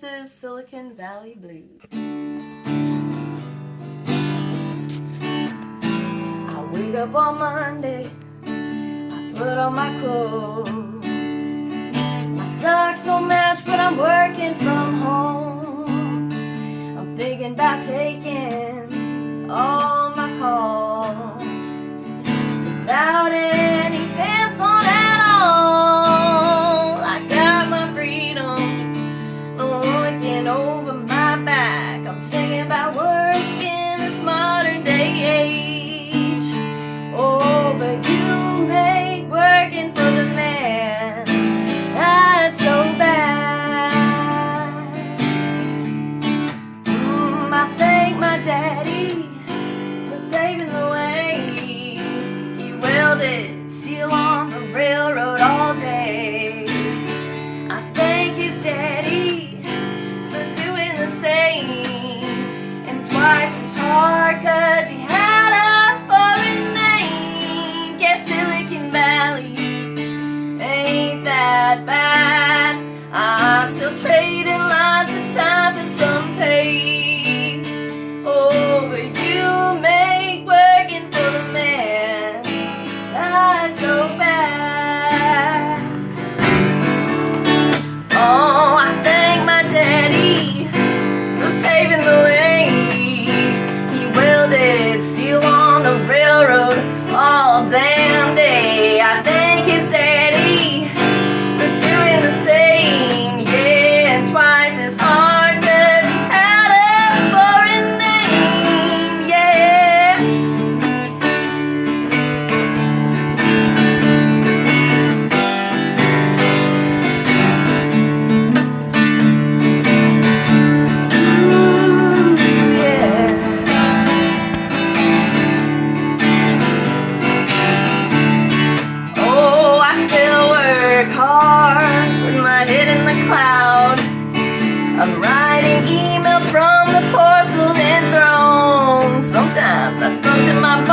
This is Silicon Valley Blues. I wake up on Monday, I put on my clothes. My socks don't match, but I'm working from home. I'm thinking about taking all building, still on the railroad all day. I thank his daddy for doing the same, and twice as hard cause he had a foreign name. Guess Silicon Valley ain't that bad, I'm still trading. Surprises. is. I'm writing emails from the porcelain throne. Sometimes I stunt in my